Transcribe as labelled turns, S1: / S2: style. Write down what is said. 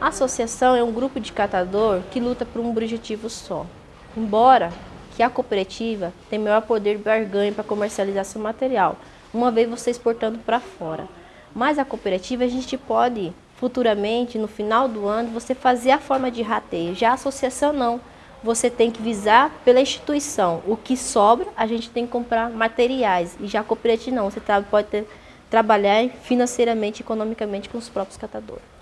S1: A associação é um grupo de catador que luta por um objetivo só. Embora que a cooperativa tem maior poder de barganha para comercializar seu material, uma vez você exportando para fora. Mas a cooperativa a gente pode futuramente, no final do ano, você fazer a forma de rateio. Já a associação não. Você tem que visar pela instituição. O que sobra, a gente tem que comprar materiais. E já a cooperativa não. Você pode ter, trabalhar financeiramente, economicamente com os próprios catadores.